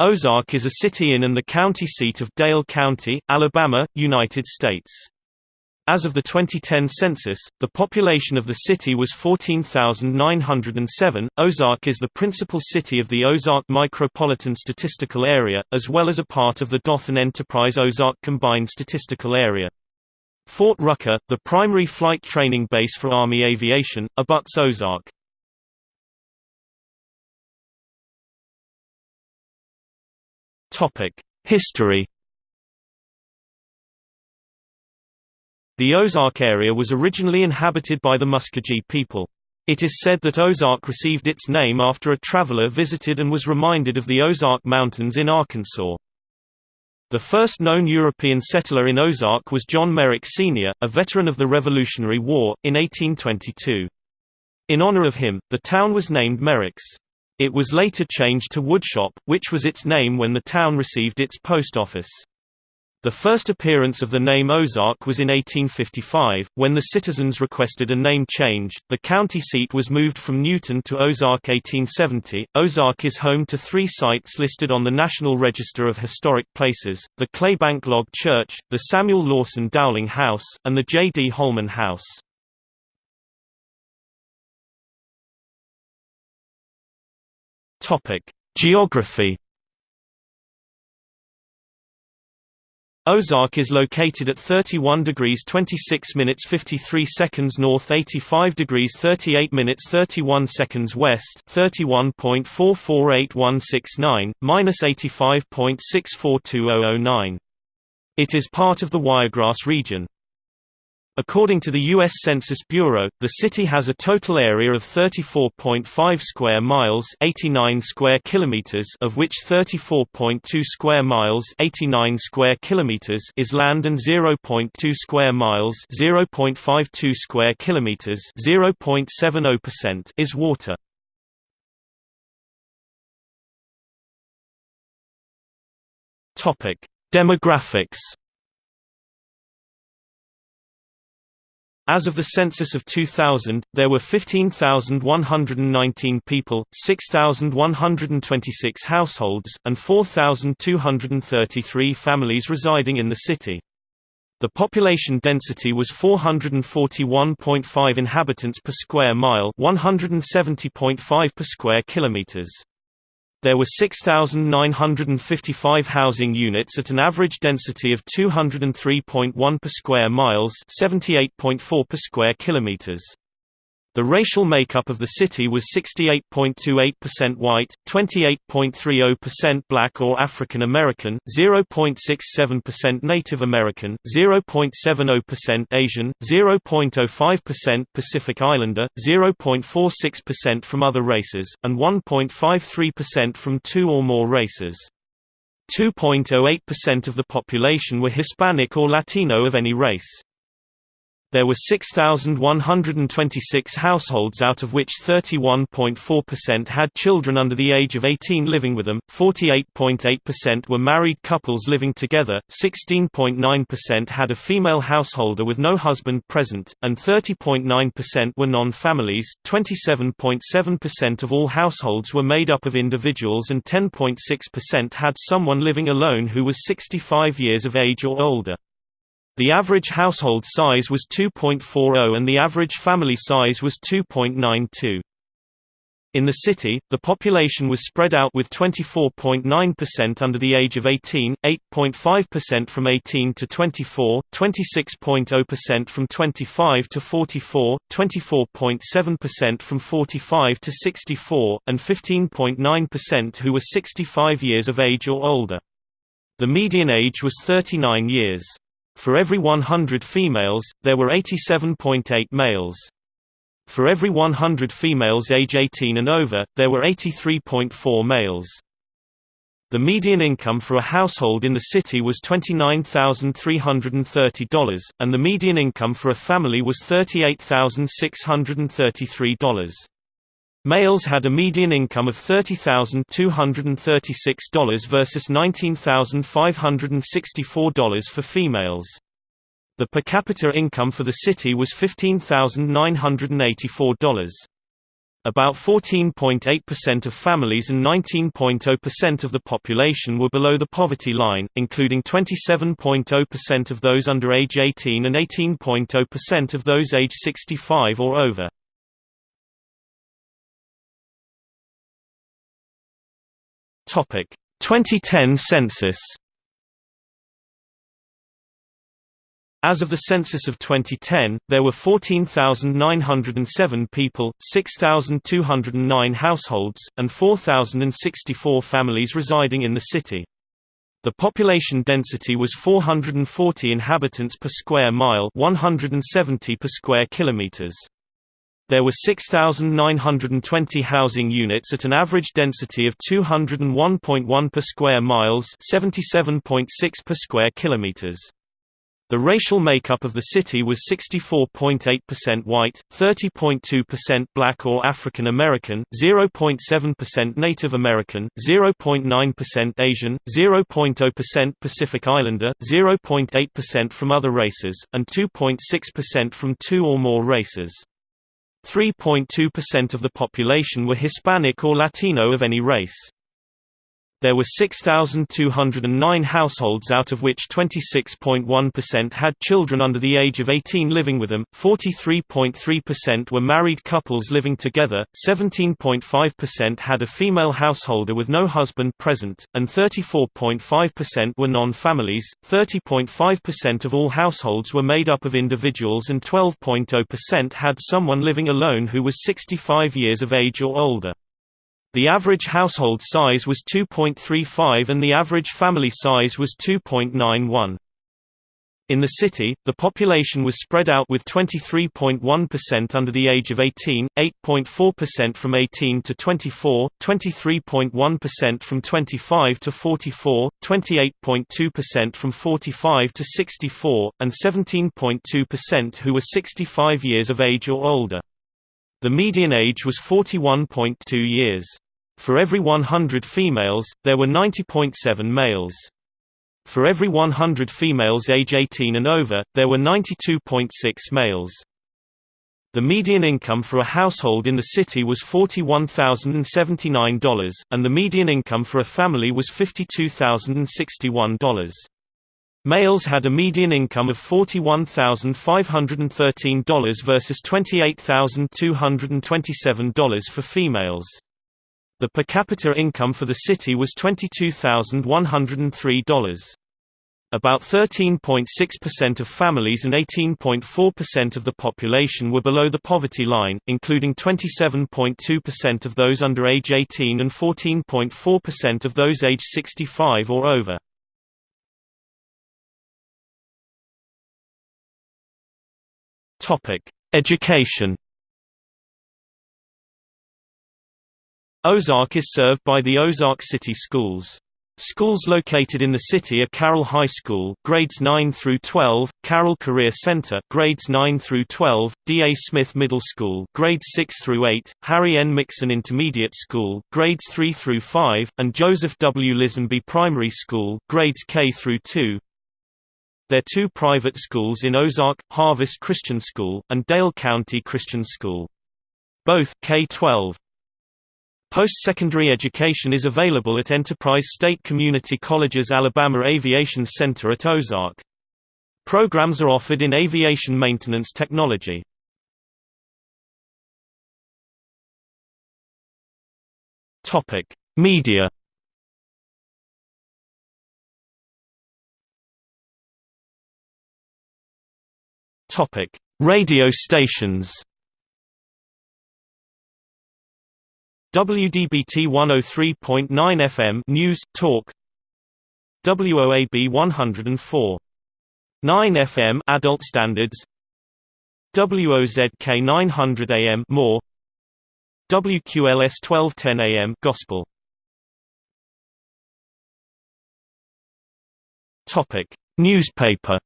Ozark is a city in and the county seat of Dale County, Alabama, United States. As of the 2010 census, the population of the city was 14,907. Ozark is the principal city of the Ozark Micropolitan Statistical Area, as well as a part of the Dothan Enterprise Ozark Combined Statistical Area. Fort Rucker, the primary flight training base for Army aviation, abuts Ozark. History The Ozark area was originally inhabited by the Muskogee people. It is said that Ozark received its name after a traveler visited and was reminded of the Ozark Mountains in Arkansas. The first known European settler in Ozark was John Merrick Sr., a veteran of the Revolutionary War, in 1822. In honor of him, the town was named Merrick's. It was later changed to Woodshop, which was its name when the town received its post office. The first appearance of the name Ozark was in 1855, when the citizens requested a name change. The county seat was moved from Newton to Ozark 1870. Ozark is home to three sites listed on the National Register of Historic Places the Claybank Log Church, the Samuel Lawson Dowling House, and the J. D. Holman House. Topic: Geography. Ozark is located at 31 degrees 26 minutes 53 seconds north 85 degrees 38 minutes 31 seconds west 31.448169, minus 85.642009. It is part of the Wiregrass region. According to the U.S. Census Bureau, the city has a total area of 34.5 square miles 89 square kilometers of which 34.2 square miles 89 square kilometers is land and 0.2 square miles 0.52 square kilometers 0.70% is water. Demographics As of the census of 2000, there were 15,119 people, 6,126 households, and 4,233 families residing in the city. The population density was 441.5 inhabitants per square mile, 170.5 per square kilometers. There were 6,955 housing units at an average density of 203.1 per square miles 78.4 per square kilometers. The racial makeup of the city was 68.28% white, 28.30% black or African American, 0.67% Native American, 0.70% Asian, 0.05% Pacific Islander, 0.46% from other races, and 1.53% from two or more races. 2.08% of the population were Hispanic or Latino of any race. There were 6,126 households out of which 31.4% had children under the age of 18 living with them, 48.8% were married couples living together, 16.9% had a female householder with no husband present, and 30.9% were non-families. 27.7% of all households were made up of individuals and 10.6% had someone living alone who was 65 years of age or older. The average household size was 2.40 and the average family size was 2.92. In the city, the population was spread out with 24.9% under the age of 18, 8.5% from 18 to 24, 26.0% from 25 to 44, 24.7% from 45 to 64, and 15.9% who were 65 years of age or older. The median age was 39 years. For every 100 females, there were 87.8 males. For every 100 females age 18 and over, there were 83.4 males. The median income for a household in the city was $29,330, and the median income for a family was $38,633. Males had a median income of $30,236 versus $19,564 for females. The per capita income for the city was $15,984. About 14.8% of families and 19.0% of the population were below the poverty line, including 27.0% of those under age 18 and 18.0% of those age 65 or over. Topic: 2010 census. As of the census of 2010, there were 14,907 people, 6,209 households, and 4,064 families residing in the city. The population density was 440 inhabitants per square mile, 170 per square kilometers. There were 6,920 housing units at an average density of 201.1 per square miles, 77.6 per square kilometers. The racial makeup of the city was 64.8% white, 30.2% black or African American, 0.7% Native American, 0.9% Asian, 0.0% Pacific Islander, 0.8% from other races, and 2.6% from two or more races. 3.2% of the population were Hispanic or Latino of any race. There were 6,209 households out of which 26.1% had children under the age of 18 living with them, 43.3% were married couples living together, 17.5% had a female householder with no husband present, and 34.5% were non-families, 30.5% of all households were made up of individuals and 12.0% had someone living alone who was 65 years of age or older. The average household size was 2.35 and the average family size was 2.91. In the city, the population was spread out with 23.1% under the age of 18, 8.4% from 18 to 24, 23.1% from 25 to 44, 28.2% from 45 to 64, and 17.2% who were 65 years of age or older. The median age was 41.2 years. For every 100 females, there were 90.7 males. For every 100 females age 18 and over, there were 92.6 males. The median income for a household in the city was $41,079, and the median income for a family was $52,061. Males had a median income of $41,513 versus $28,227 for females. The per capita income for the city was $22,103. About 13.6% of families and 18.4% of the population were below the poverty line, including 27.2% of those under age 18 and 14.4% of those age 65 or over. Education Ozark is served by the Ozark City Schools. Schools located in the city are Carroll High School, grades 9 through 12, Carroll Career Center, grades 9 through 12, D. A. Smith Middle School, grades 6 through 8, Harry N. Mixon Intermediate School, grades 3 through 5, and Joseph W. Lisenby Primary School, grades K through 2. There are two private schools in Ozark, Harvest Christian School, and Dale County Christian School. Both K-12 Post-secondary education is available at Enterprise State Community College's Alabama Aviation Center at Ozark. Programs are offered in aviation maintenance technology. Topic: Media. Topic: Radio stations. WDBT 103.9 FM News Talk. WOAB 104. 9 FM Adult Standards. WOZK 900 AM More. WQLS 1210 AM Gospel. Topic. Newspaper.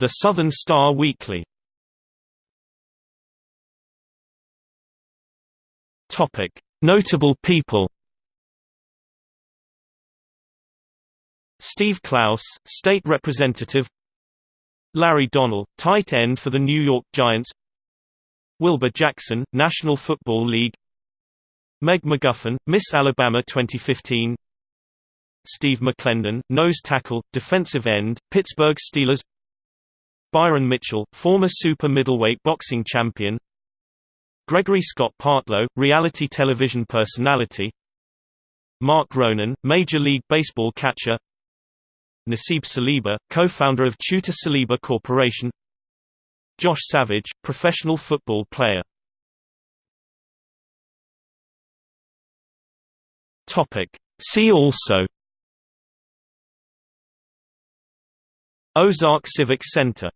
The Southern Star Weekly Notable people. Steve Clouse, state representative. Larry Donnell, tight end for the New York Giants. Wilbur Jackson, National Football League Meg McGuffin, Miss Alabama 2015 Steve McLendon, nose tackle, defensive end, Pittsburgh Steelers Byron Mitchell, former super middleweight boxing champion Gregory Scott Partlow, reality television personality. Marc Ronan, Major League Baseball catcher. Nasib Saliba, co-founder of Tutor Saliba Corporation. Josh Savage, professional football player. See also. Ozark Civic Center